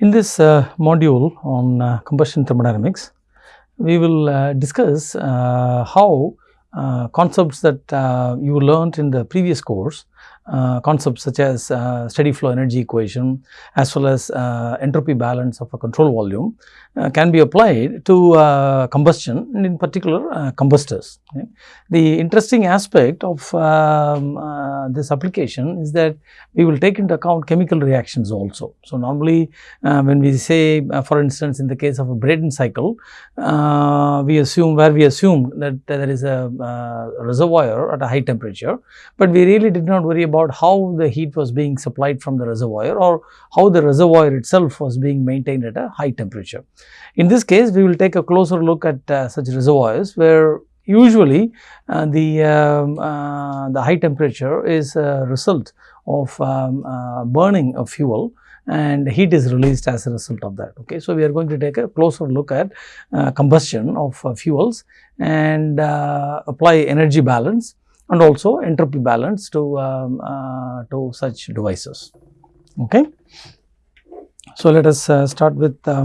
In this uh, module on uh, combustion thermodynamics, we will uh, discuss uh, how uh, concepts that uh, you learnt in the previous course, concepts such as uh, steady flow energy equation as well as uh, entropy balance of a control volume uh, can be applied to uh, combustion and in particular uh, combustors. okay. The interesting aspect of um, uh, this application is that we will take into account chemical reactions also. So, normally uh, when we say uh, for instance in the case of a Brayton cycle, uh, we assume where we assume that there is a uh, reservoir at a high temperature, but we really did not worry about how the heat was being supplied from the reservoir or how the reservoir itself was being maintained at a high temperature. In this case, we will take a closer look at uh, such reservoirs where usually uh, the, um, uh, the high temperature is a result of um, uh, burning of fuel and heat is released as a result of that. Okay. So, we are going to take a closer look at uh, combustion of uh, fuels and uh, apply energy balance and also entropy balance to, um, uh, to such devices. Okay. So, let us uh, start with uh,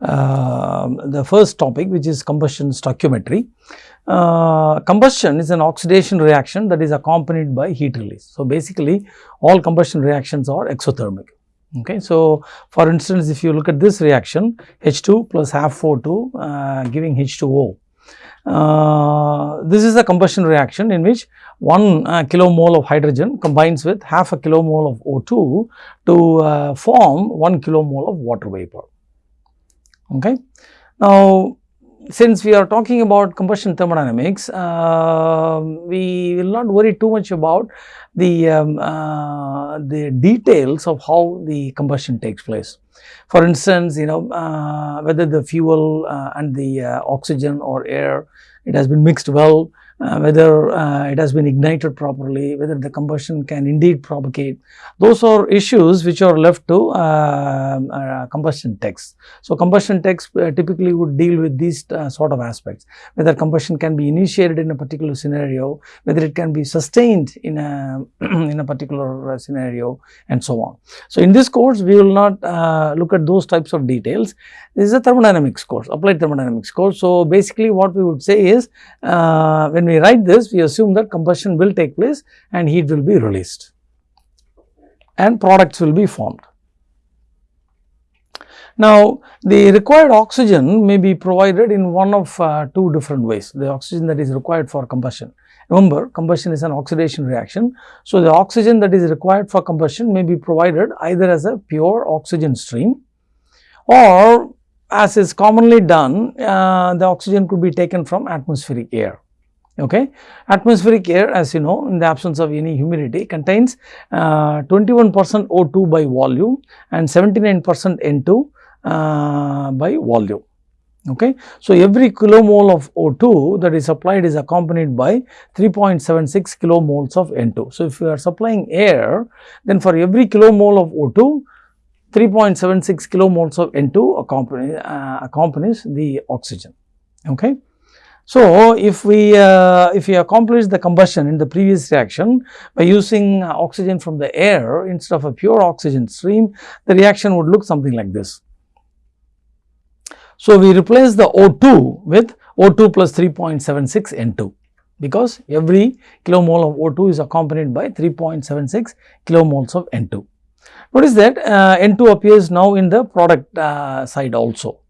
um, the first topic which is combustion stoichiometry. Uh, combustion is an oxidation reaction that is accompanied by heat release. So, basically all combustion reactions are exothermic. Okay. So, for instance, if you look at this reaction H2 plus half O2 uh, giving H2O. Uh, this is a combustion reaction in which 1 uh, kilomole of hydrogen combines with half a kilomole of O2 to uh, form 1 kilomole of water vapor. Okay. Now, since we are talking about combustion thermodynamics, uh, we will not worry too much about the, um, uh, the details of how the combustion takes place. For instance, you know uh, whether the fuel uh, and the uh, oxygen or air it has been mixed well, uh, whether uh, it has been ignited properly, whether the combustion can indeed propagate. Those are issues which are left to uh, uh, combustion texts. So, combustion texts uh, typically would deal with these uh, sort of aspects, whether combustion can be initiated in a particular scenario, whether it can be sustained in a, in a particular scenario and so on. So, in this course we will not look at those types of details. This is a thermodynamics course, applied thermodynamics course. So, basically what we would say is uh, when we write this we assume that combustion will take place and heat will be released and products will be formed. Now, the required oxygen may be provided in one of uh, two different ways, the oxygen that is required for combustion. Remember, combustion is an oxidation reaction. So, the oxygen that is required for combustion may be provided either as a pure oxygen stream or as is commonly done, uh, the oxygen could be taken from atmospheric air. Okay. Atmospheric air as you know in the absence of any humidity contains 21 percent O2 by volume and 79 percent N2 uh, by volume. Okay. So, every kilomole of O2 that is supplied is accompanied by 3.76 kilomoles of N2. So, if you are supplying air then for every kilomole of O2 3.76 kilomoles of N2 accompany, uh, accompanies the oxygen. Okay. So, if we uh, if we accomplish the combustion in the previous reaction by using uh, oxygen from the air instead of a pure oxygen stream, the reaction would look something like this. So, we replace the O2 with O2 plus 3.76 N2 because every kilomole of O2 is accompanied by 3.76 kilomoles of N2. Notice that uh, N2 appears now in the product uh, side also.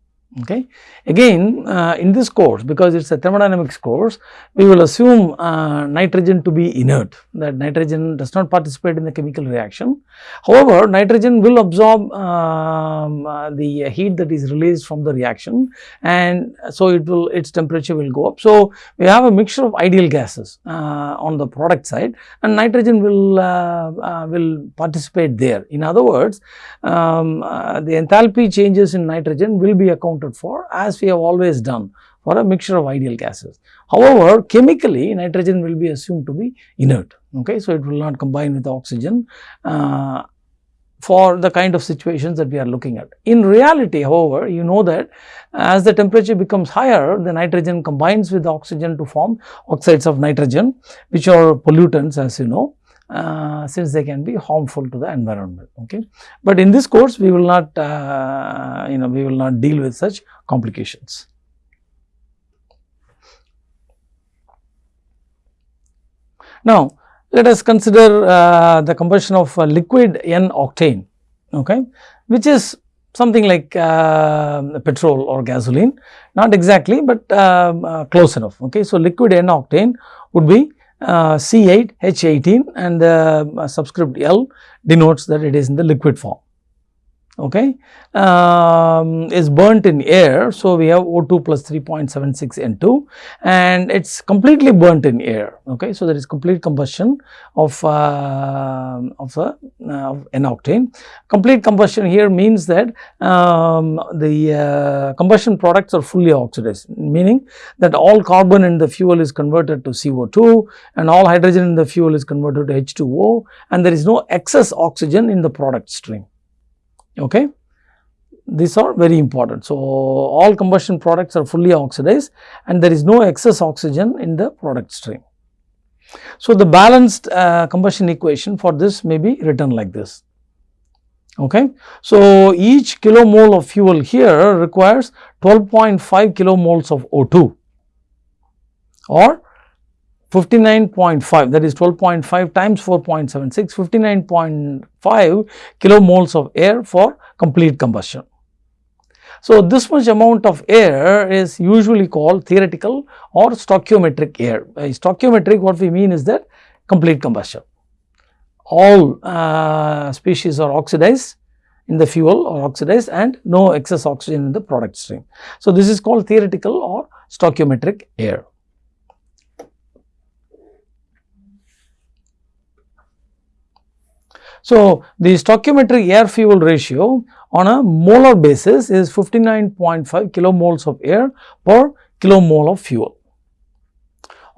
Okay. Again uh, in this course because it is a thermodynamics course we will assume uh, nitrogen to be inert that nitrogen does not participate in the chemical reaction. However, nitrogen will absorb um, uh, the heat that is released from the reaction and so it will its temperature will go up. So, we have a mixture of ideal gases uh, on the product side and nitrogen will uh, will participate there. In other words, um, the enthalpy changes in nitrogen will be accounted for as we have always done for a mixture of ideal gases. However, chemically nitrogen will be assumed to be inert. Okay, so, it will not combine with oxygen uh, for the kind of situations that we are looking at. In reality, however, you know that as the temperature becomes higher, the nitrogen combines with oxygen to form oxides of nitrogen, which are pollutants as you know uh, since they can be harmful to the environment. Okay, but in this course we will not uh, you know we will not deal with such complications. Now, let us consider uh, the combustion of liquid N octane, okay, which is something like uh, petrol or gasoline, not exactly, but um, uh, close enough. Okay. So, liquid N octane would be uh, C8H18 and the uh, subscript L denotes that it is in the liquid form okay, um, is burnt in air. So, we have O2 plus 3.76 N2 and it is completely burnt in air. Okay. So, there is complete combustion of, uh, of, uh, of N-octane. Complete combustion here means that um, the uh, combustion products are fully oxidized, meaning that all carbon in the fuel is converted to CO2 and all hydrogen in the fuel is converted to H2O and there is no excess oxygen in the product stream okay. These are very important. So, all combustion products are fully oxidized and there is no excess oxygen in the product stream. So, the balanced uh, combustion equation for this may be written like this. Okay. So, each kilomole of fuel here requires 12.5 kilomoles of O2 or 59.5 that is 12.5 times 4.76 59.5 kilomoles of air for complete combustion. So, this much amount of air is usually called theoretical or stoichiometric air. By stoichiometric what we mean is that complete combustion. All uh, species are oxidized in the fuel or oxidized and no excess oxygen in the product stream. So, this is called theoretical or stoichiometric air. So, the stoichiometric air fuel ratio on a molar basis is 59.5 kilomoles of air per kilomole of fuel.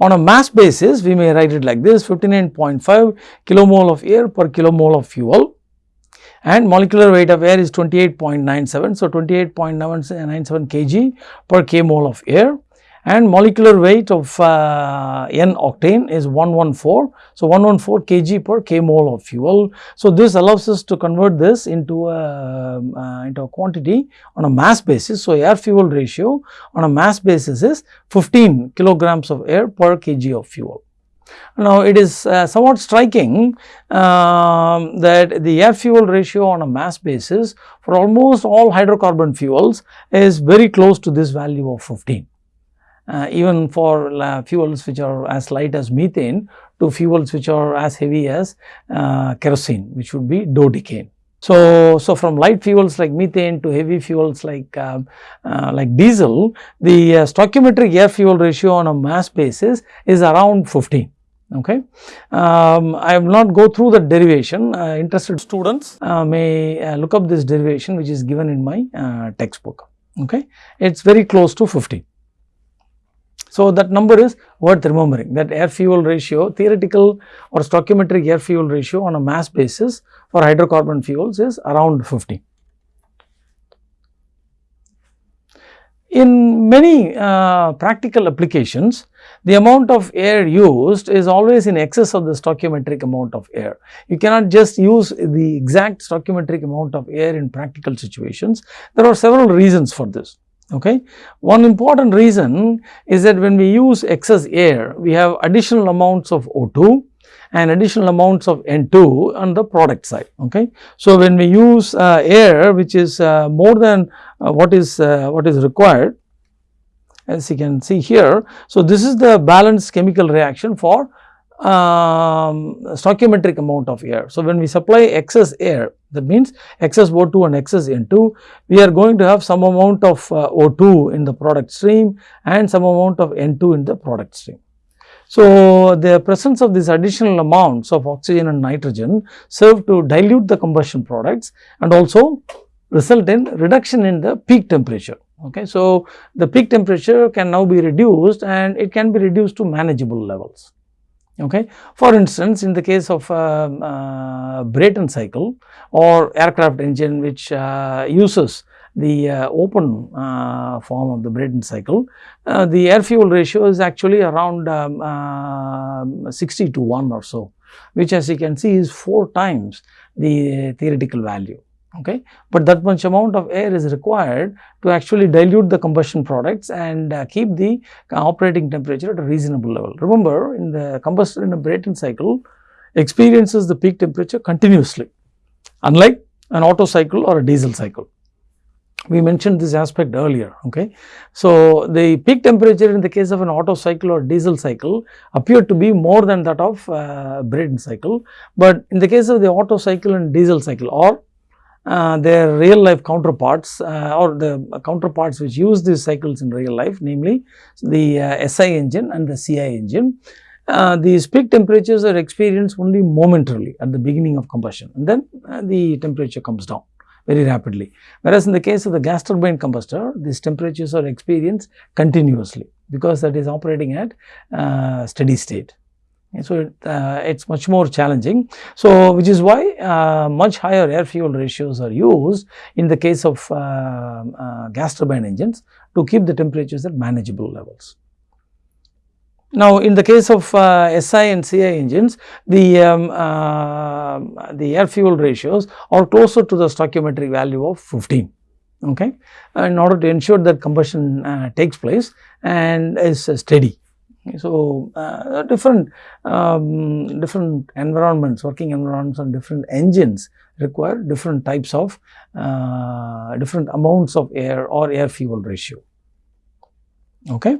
On a mass basis, we may write it like this 59.5 kilomole of air per kilomole of fuel and molecular weight of air is 28.97. So, 28.97 kg per k mole of air and molecular weight of uh, N octane is 114. So, 114 kg per k mole of fuel. So, this allows us to convert this into a, uh, into a quantity on a mass basis. So, air fuel ratio on a mass basis is 15 kilograms of air per kg of fuel. Now, it is uh, somewhat striking um, that the air fuel ratio on a mass basis for almost all hydrocarbon fuels is very close to this value of 15 uh, even for uh, fuels which are as light as methane to fuels which are as heavy as uh, kerosene which would be dodecane. So, so from light fuels like methane to heavy fuels like uh, uh, like diesel, the uh, stoichiometric air fuel ratio on a mass basis is around 15. Okay, um, I will not go through the derivation. interested students may look up this derivation which is given in my textbook. Okay, it's very close to 15. So, that number is worth remembering that air fuel ratio theoretical or stoichiometric air fuel ratio on a mass basis for hydrocarbon fuels is around 50. In many uh, practical applications, the amount of air used is always in excess of the stoichiometric amount of air. You cannot just use the exact stoichiometric amount of air in practical situations. There are several reasons for this. Okay. One important reason is that when we use excess air, we have additional amounts of O2 and additional amounts of N2 on the product side. Okay. So, when we use uh, air which is uh, more than uh, what is uh, what is required as you can see here. So, this is the balanced chemical reaction for um, stoichiometric amount of air. So, when we supply excess air that means excess O2 and excess N2 we are going to have some amount of uh, O2 in the product stream and some amount of N2 in the product stream. So, the presence of these additional amounts of oxygen and nitrogen serve to dilute the combustion products and also result in reduction in the peak temperature. Okay. So, the peak temperature can now be reduced and it can be reduced to manageable levels. Okay. For instance, in the case of uh, uh, Brayton cycle or aircraft engine which uh, uses the uh, open uh, form of the Brayton cycle, uh, the air fuel ratio is actually around um, 60 to 1 or so. which as you can see is 4 times the theoretical value okay. But that much amount of air is required to actually dilute the combustion products and uh, keep the operating temperature at a reasonable level. Remember in the combustion in a Brayton cycle experiences the peak temperature continuously unlike an Otto cycle or a diesel cycle. We mentioned this aspect earlier. Okay. So, the peak temperature in the case of an Otto cycle or diesel cycle appeared to be more than that of uh, Brayton cycle, but in the case of the Otto cycle and diesel cycle or their real life counterparts uh, or the counterparts which use these cycles in real life namely the uh, SI engine and the CI engine. Uh, these peak temperatures are experienced only momentarily at the beginning of combustion and then uh, the temperature comes down very rapidly. Whereas in the case of the gas turbine combustor these temperatures are experienced continuously because that is operating at steady state. So, it, uh, much more challenging. So, which is why uh, much higher air fuel ratios are used in the case of uh, uh gas turbine engines to keep the temperatures at manageable levels. Now, in the case of uh, SI and CI engines, the, um, uh, the air fuel ratios are closer to the stoichiometric value of 15 okay, in order to ensure that combustion takes place and is steady. So, uh, different um, different environments, working environments on different engines require different types of uh, different amounts of air or air fuel ratio. Okay.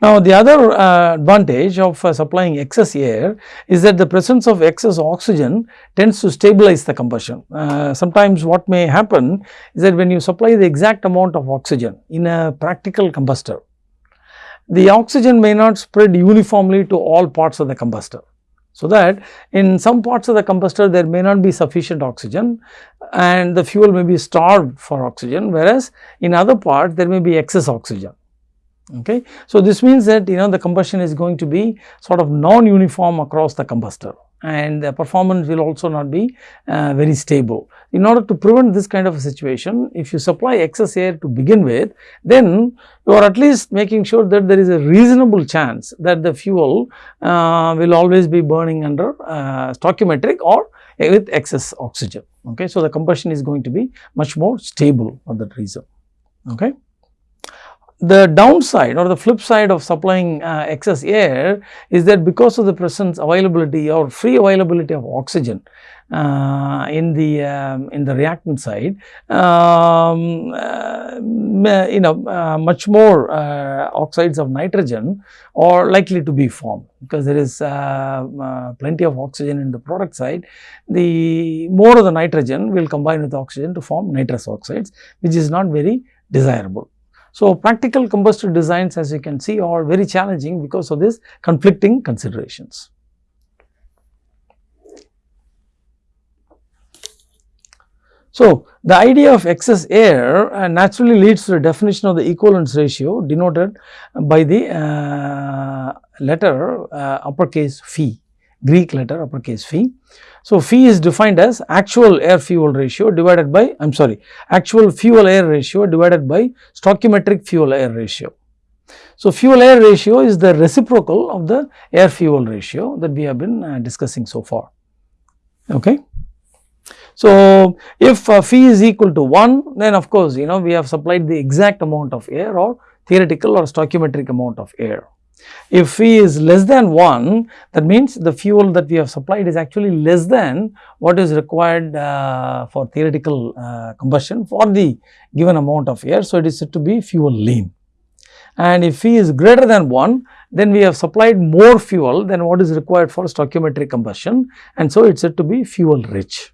Now, the other uh, advantage of uh, supplying excess air is that the presence of excess oxygen tends to stabilize the combustion. Uh, sometimes what may happen is that when you supply the exact amount of oxygen in a practical combustor, the oxygen may not spread uniformly to all parts of the combustor. So, that in some parts of the combustor there may not be sufficient oxygen and the fuel may be starved for oxygen whereas in other parts there may be excess oxygen. Okay. So, this means that you know the combustion is going to be sort of non-uniform across the combustor and the performance will also not be uh, very stable. In order to prevent this kind of a situation, if you supply excess air to begin with, then you are at least making sure that there is a reasonable chance that the fuel uh, will always be burning under uh, stoichiometric or with excess oxygen. Okay. So, the combustion is going to be much more stable for that reason. Okay the downside or the flip side of supplying uh, excess air is that because of the presence availability or free availability of oxygen uh, in the um, in the reactant side um, uh, you know uh, much more uh, oxides of nitrogen are likely to be formed because there is uh, plenty of oxygen in the product side. The more of the nitrogen will combine with oxygen to form nitrous oxides which is not very desirable so, practical combustor designs as you can see are very challenging because of these conflicting considerations. So, the idea of excess air uh, naturally leads to the definition of the equivalence ratio denoted by the uh, letter uh, uppercase phi, Greek letter uppercase phi. So, phi is defined as actual air fuel ratio divided by I am sorry actual fuel air ratio divided by stoichiometric fuel air ratio. So, fuel air ratio is the reciprocal of the air fuel ratio that we have been uh, discussing so far. Okay. So, if uh, phi is equal to 1 then of course, you know we have supplied the exact amount of air or theoretical or stoichiometric amount of air. If phi is less than 1 that means the fuel that we have supplied is actually less than what is required uh, for theoretical uh, combustion for the given amount of air. So, it is said to be fuel lean and if phi is greater than 1 then we have supplied more fuel than what is required for stoichiometric combustion and so it is said to be fuel rich.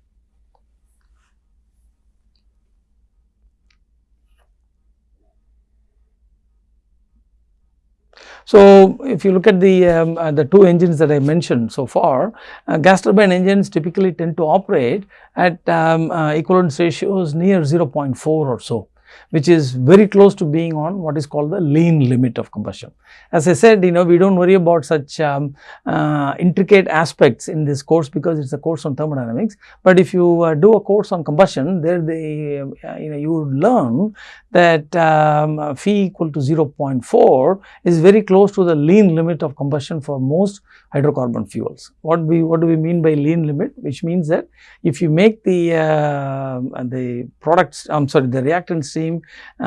So, if you look at the, um, uh, the two engines that I mentioned so far, uh, gas turbine engines typically tend to operate at um, uh, equivalence ratios near 0.4 or so. Which is very close to being on what is called the lean limit of combustion. As I said, you know, we do not worry about such um, uh, intricate aspects in this course because it is a course on thermodynamics, but if you uh, do a course on combustion, there they, uh, you know, you would learn that um, phi equal to 0.4 is very close to the lean limit of combustion for most hydrocarbon fuels. What we what do we mean by lean limit? Which means that if you make the uh, the products, I'm sorry, the reactant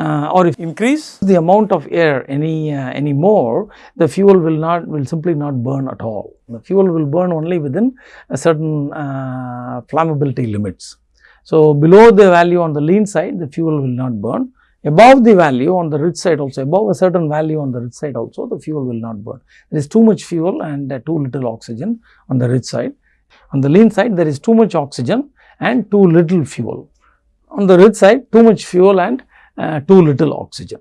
uh, or if increase the amount of air any uh, any more, the fuel will not will simply not burn at all. The fuel will burn only within a certain uh, flammability limits. So below the value on the lean side, the fuel will not burn above the value on the rich side also, above a certain value on the rich side also, the fuel will not burn. There is too much fuel and uh, too little oxygen on the rich side. On the lean side, there is too much oxygen and too little fuel. On the rich side, too much fuel and uh, too little oxygen.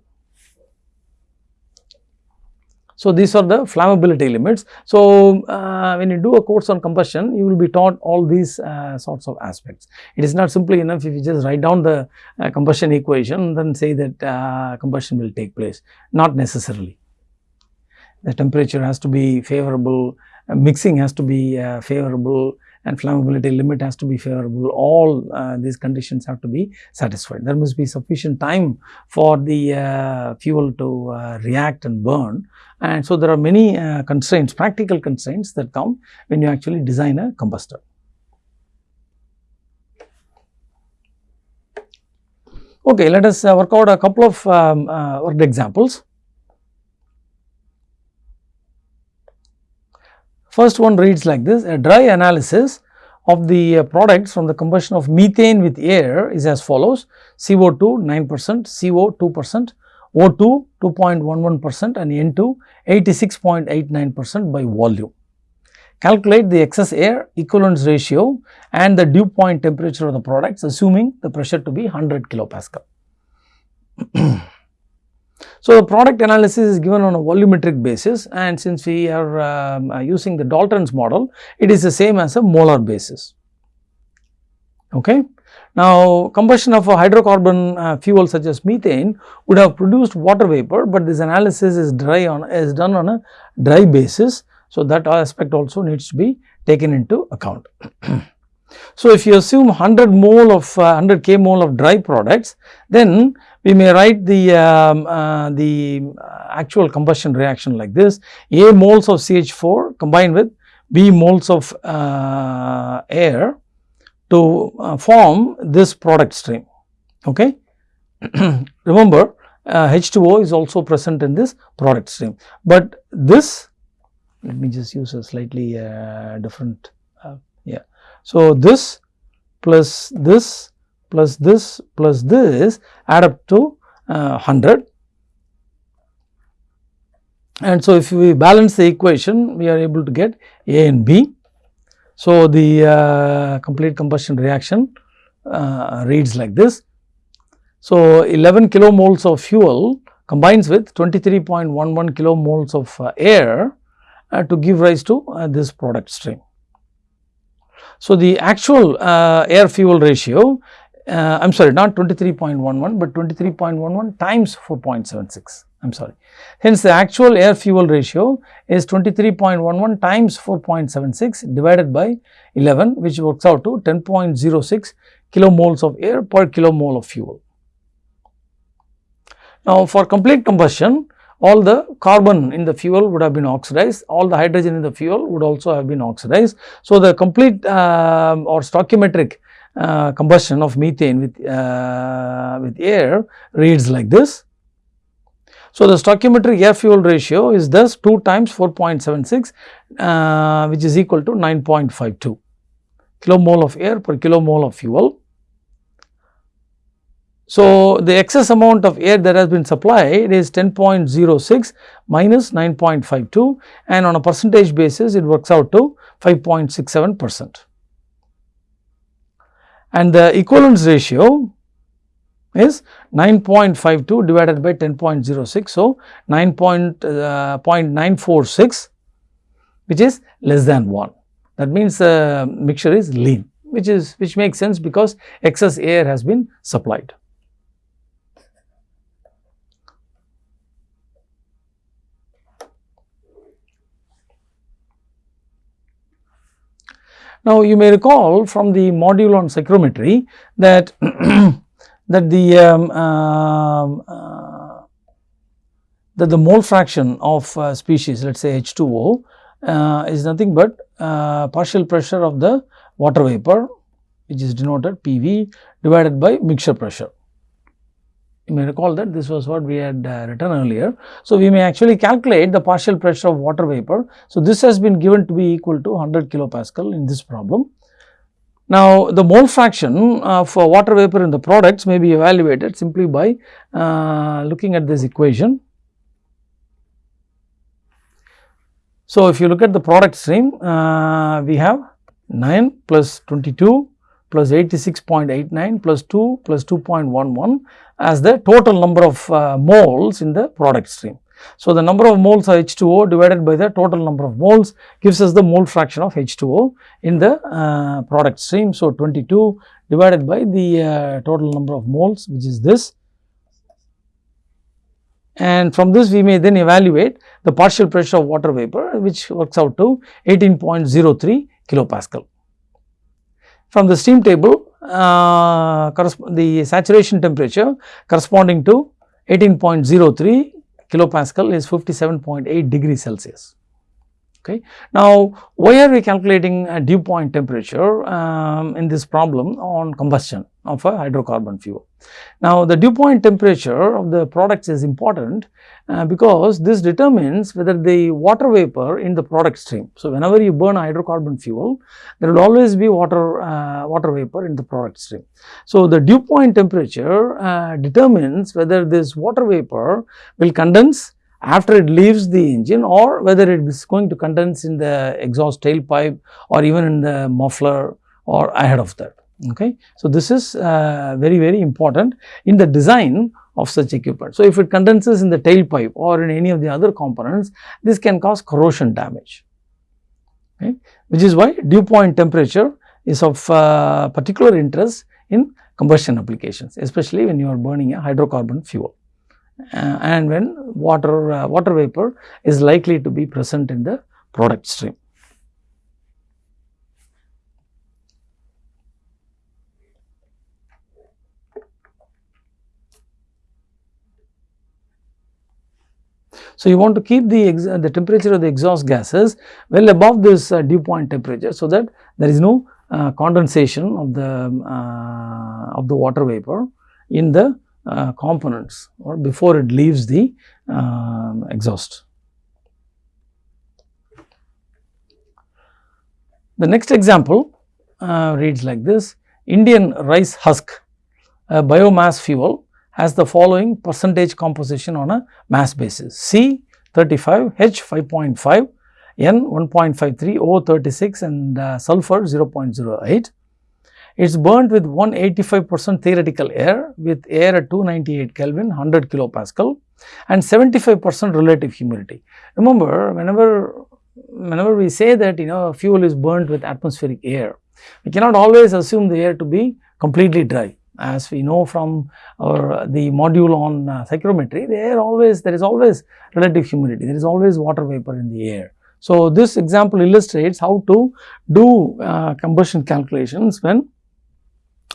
So, these are the flammability limits. So, uh, when you do a course on combustion, you will be taught all these uh, sorts of aspects. It is not simply enough if you just write down the uh, combustion equation then say that uh, combustion will take place, not necessarily. The temperature has to be favorable, uh, mixing has to be favorable, and flammability limit has to be favorable, all uh, these conditions have to be satisfied. There must be sufficient time for the uh, fuel to uh, react and burn and so there are many uh, constraints, practical constraints that come when you actually design a combustor. Okay, let us uh, work out a couple of um, uh, worked examples. First one reads like this, a dry analysis of the uh, products from the combustion of methane with air is as follows, CO2 9 percent, CO 2 percent, O2 2.11 percent. And N2 86.89 percent by volume. Calculate the excess air equivalence ratio and the dew point temperature of the products assuming the pressure to be 100 kilopascal. So, the product analysis is given on a volumetric basis and since we are um, uh, using the Dalton's model, it is the same as a molar basis. Okay. Now, combustion of a hydrocarbon uh, fuel such as methane would have produced water vapor, but this analysis is dry on is done on a dry basis. So, that aspect also needs to be taken into account. so, if you assume 100 mole of uh, 100 k mole of dry products, then we may write the, um, uh, the actual combustion reaction like this A moles of CH4 combined with B moles of uh, air to uh, form this product stream. Okay. Remember uh, H2O is also present in this product stream, but this let me just use a slightly uh, different uh, yeah. So, this plus this plus this plus this add up to uh, 100 and so if we balance the equation we are able to get A and B. So, the uh, complete combustion reaction uh, reads like this. So, 11 kilomoles of fuel combines with 23.11 kilomoles of uh, air uh, to give rise to uh, this product stream. So, the actual air fuel ratio uh, I am sorry not 23.11 but 23.11 times 4.76 I am sorry. Hence the actual air fuel ratio is 23.11 times 4.76 divided by 11 which works out to 10.06 kilomoles of air per kilomole of fuel. Now for complete combustion all the carbon in the fuel would have been oxidized, all the hydrogen in the fuel would also have been oxidized. So the complete uh, or stoichiometric uh, combustion of methane with, uh, with air reads like this. So, the stoichiometric air fuel ratio is thus 2 times 4.76 uh, which is equal to 9.52 kilomole of air per kilomole of fuel. So, the excess amount of air that has been supplied is 10.06 minus 9.52 and on a percentage basis it works out to 5.67 percent and the equivalence ratio is 9.52 divided by 10.06. So, 9.946 uh, which is less than 1 that means the mixture is lean which is which makes sense because excess air has been supplied. Now, you may recall from the module on psychrometry that that the um, um, uh, that the mole fraction of uh, species let us say H2O uh, is nothing but uh, partial pressure of the water vapor which is denoted PV divided by mixture pressure. You may recall that this was what we had uh, written earlier. So, we may actually calculate the partial pressure of water vapor. So, this has been given to be equal to 100 kilopascal in this problem. Now, the mole fraction of water vapor in the products may be evaluated simply by uh, looking at this equation. So, if you look at the product stream, uh, we have 9 plus 22 plus 86.89 plus 2 plus 2.11 as the total number of uh, moles in the product stream. So, the number of moles of H2O divided by the total number of moles gives us the mole fraction of H2O in the uh, product stream. So, 22 divided by the uh, total number of moles which is this and from this we may then evaluate the partial pressure of water vapor which works out to 18.03 kilopascal. From the steam table, uh, the saturation temperature corresponding to 18.03 kilopascal is 57.8 degrees Celsius. Okay. Now, why are we calculating a dew point temperature um, in this problem on combustion of a hydrocarbon fuel? Now, the dew point temperature of the products is important uh, because this determines whether the water vapor in the product stream. So, whenever you burn hydrocarbon fuel, there will always be water, uh, water vapor in the product stream. So, the dew point temperature uh, determines whether this water vapor will condense after it leaves the engine or whether it is going to condense in the exhaust tailpipe or even in the muffler or ahead of that. Okay. So, this is uh, very very important in the design of such equipment. So, if it condenses in the tailpipe or in any of the other components, this can cause corrosion damage, okay, which is why dew point temperature is of uh, particular interest in combustion applications, especially when you are burning a hydrocarbon fuel uh, and when water uh, water vapor is likely to be present in the product stream. So, you want to keep the, the temperature of the exhaust gases well above this uh, dew point temperature, so that there is no uh, condensation of the uh, of the water vapor in the uh, components or before it leaves the um, exhaust. The next example uh, reads like this Indian rice husk a biomass fuel has the following percentage composition on a mass basis C 35, H 5.5, N 1.53, O 36 and uh, sulfur 0.08. It is burnt with 185 percent theoretical air with air at 298 Kelvin 100 kilopascal and 75 percent relative humidity. Remember whenever whenever we say that you know fuel is burnt with atmospheric air, we cannot always assume the air to be completely dry as we know from our the module on uh, psychrometry, the air always there is always relative humidity, there is always water vapor in the air. So, this example illustrates how to do uh, combustion calculations when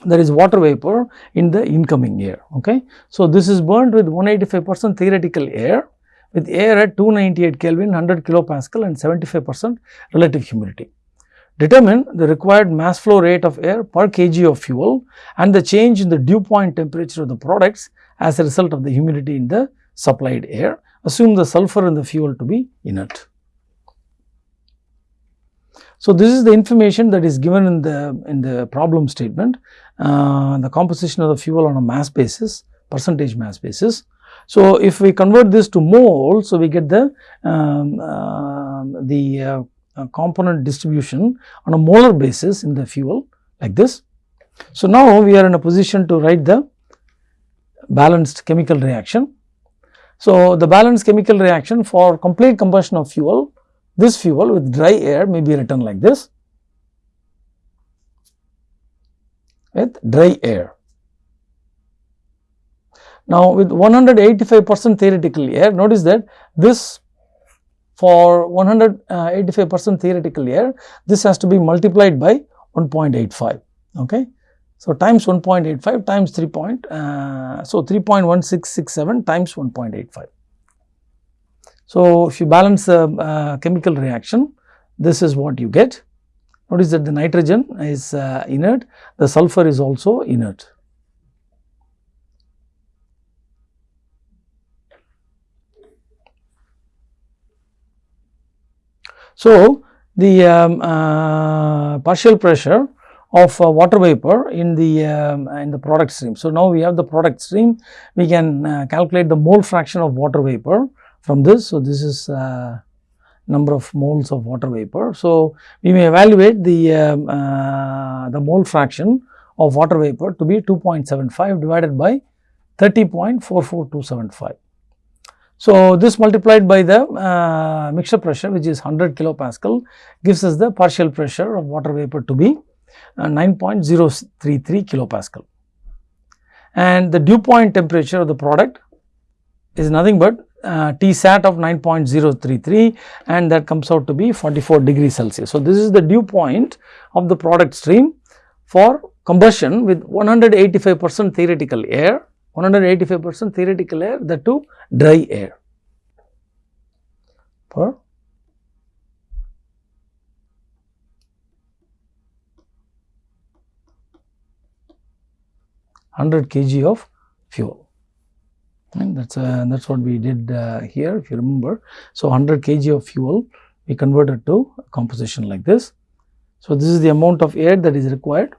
there is water vapor in the incoming air. Okay. So, this is burned with 185 percent theoretical air with air at 298 Kelvin 100 kilopascal and 75 percent relative humidity. Determine the required mass flow rate of air per kg of fuel and the change in the dew point temperature of the products as a result of the humidity in the supplied air. Assume the sulfur in the fuel to be inert. So, this is the information that is given in the in the problem statement, uh, the composition of the fuel on a mass basis, percentage mass basis. So, if we convert this to mole, so we get the um, uh, the uh, Uh, component distribution on a molar basis in the fuel like this. So, now we are in a position to write the balanced chemical reaction. So, the balanced chemical reaction for complete combustion of fuel this fuel with dry air may be written like this with dry air. Now, with 185 percent theoretical air, notice that this for 185 percent theoretical air, this has to be multiplied by 1.85. Okay. So, times 1.85 times 3 point, uh, so 3.1667 times 1.85. So, if you balance the uh, chemical reaction, this is what you get. Notice that the nitrogen is uh, inert, the sulfur is also inert. So, the um, uh, partial pressure of uh, water vapor in the um, in the product stream. So, now we have the product stream we can uh, calculate the mole fraction of water vapor from this. So, this is uh, number of moles of water vapor. So, we may evaluate the um, uh, the mole fraction of water vapor to be 2.75 divided by 30.44275. So, this multiplied by the uh, mixture pressure which is 100 kilopascal gives us the partial pressure of water vapor to be uh, 9.033 kilopascal. And the dew point temperature of the product is nothing but uh, T sat of 9.033 and that comes out to be 44 degrees Celsius. So, this is the dew point of the product stream for combustion with 185 percent theoretical air, 185 percent theoretical air that to dry air for 100 kg of fuel and that's uh, that's what we did uh, here if you remember. So, 100 kg of fuel we converted to composition like this. So, this is the amount of air that is required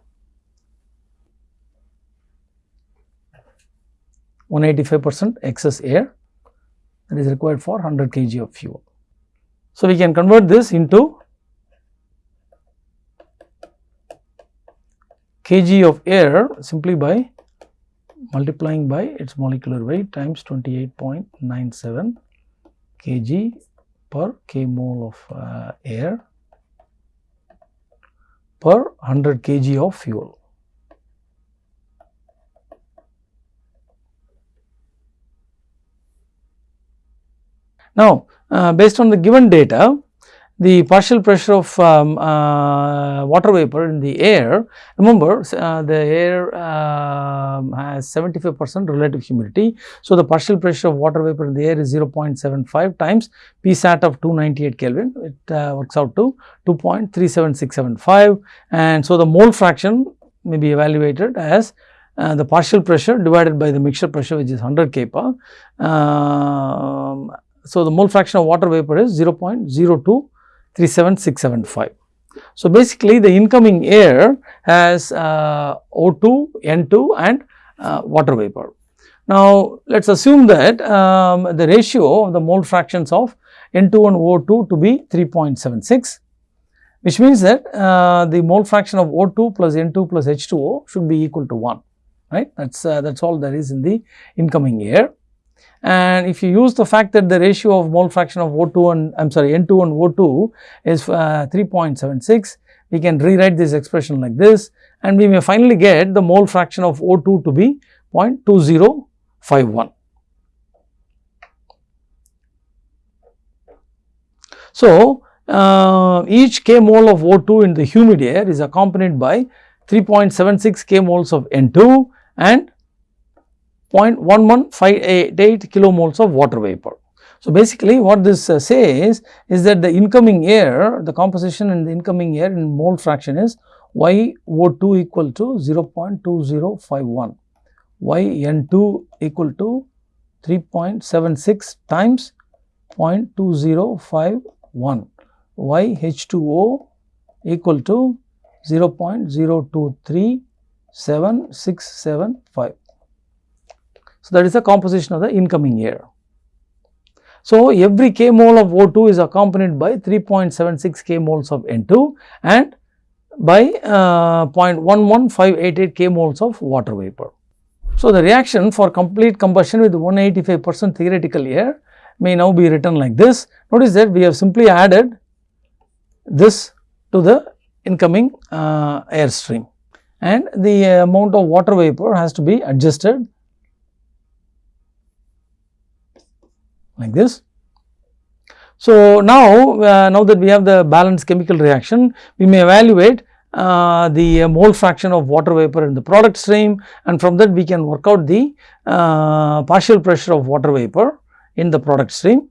185 percent excess air that is required for 100 kg of fuel. So, we can convert this into kg of air simply by multiplying by its molecular weight times 28.97 kg per k mole of uh, air per 100 kg of fuel. Now, uh, based on the given data, the partial pressure of um, uh, water vapor in the air, remember uh, the air uh, has 75 percent relative humidity. So, the partial pressure of water vapor in the air is 0.75 times P sat of 298 Kelvin, it uh, works out to 2.37675 and so the mole fraction may be evaluated as uh, the partial pressure divided by the mixture pressure which is 100 kPa. Um, so, the mole fraction of water vapor is 0.02 37675. So, basically the incoming air has uh, O2, N2 and uh, water vapor. Now, let us assume that um, the ratio of the mole fractions of N2 and O2 to be 3.76 which means that uh, the mole fraction of O2 plus N2 plus H2O should be equal to 1 right that is uh, that is all there is in the incoming air and if you use the fact that the ratio of mole fraction of O2 and I am sorry N2 and O2 is uh, 3.76, we can rewrite this expression like this and we may finally get the mole fraction of O2 to be 0.2051. So, uh, each k mole of O2 in the humid air is accompanied by 3.76 k moles of N2 and 0.1158 kilomoles of water vapor. So, basically what this uh, says is that the incoming air, the composition in the incoming air in mole fraction is YO2 equal to 0.2051, YN2 equal to 3.76 times 0.2051, YH2O equal to 0.023765. So, that is the composition of the incoming air. So, every k mole of O2 is accompanied by 3.76 k moles of N2 and by uh, 0.11588 k moles of water vapor. So, the reaction for complete combustion with 185 percent theoretical air may now be written like this. Notice that we have simply added this to the incoming uh, air stream and the amount of water vapor has to be adjusted like this. So, now, uh, now that we have the balanced chemical reaction, we may evaluate uh, the uh, mole fraction of water vapor in the product stream and from that we can work out the uh, partial pressure of water vapor in the product stream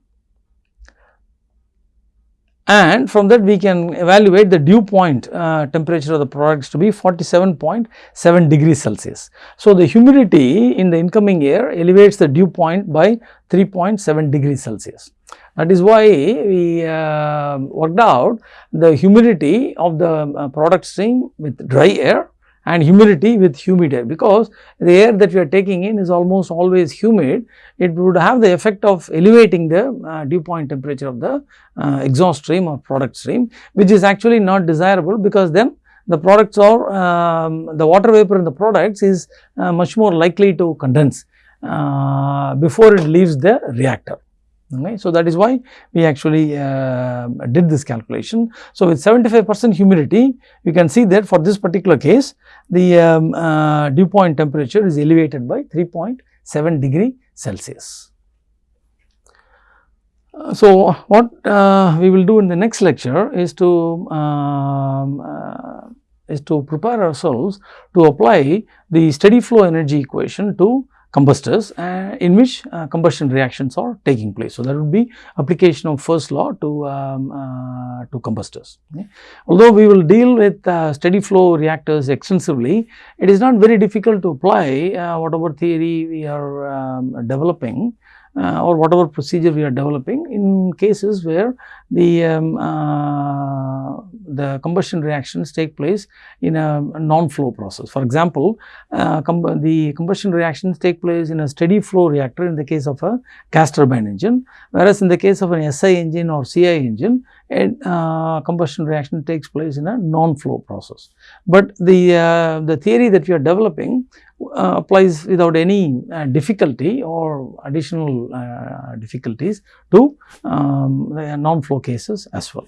and from that we can evaluate the dew point uh, temperature of the products to be 47.7 degrees Celsius. So, the humidity in the incoming air elevates the dew point by 3.7 degrees Celsius. That is why we uh, worked out the humidity of the uh, product stream with dry air and humidity with humid air because the air that we are taking in is almost always humid it would have the effect of elevating the uh, dew point temperature of the uh, exhaust stream or product stream which is actually not desirable because then the products are um, the water vapor in the products is uh, much more likely to condense uh, before it leaves the reactor. Okay. So, that is why we actually uh, did this calculation. So, with 75 percent humidity, you can see that for this particular case, the um, uh, dew point temperature is elevated by 3.7 degree Celsius. Uh, so, what uh, we will do in the next lecture is to um, uh, is to prepare ourselves to apply the steady flow energy equation to combustors uh, in which uh, combustion reactions are taking place. So, that would be application of first law to, um, uh, to combustors. Okay. Although we will deal with uh, steady flow reactors extensively, it is not very difficult to apply uh, whatever theory we are um, developing uh, or whatever procedure we are developing in cases where the um, uh, the combustion reactions take place in a non-flow process. For example, uh, com the combustion reactions take place in a steady flow reactor in the case of a gas turbine engine, whereas in the case of an SI engine or CI engine, a uh, combustion reaction takes place in a non-flow process. But the, uh, the theory that we are developing uh, applies without any uh, difficulty or additional uh, difficulties to um, non-flow cases as well.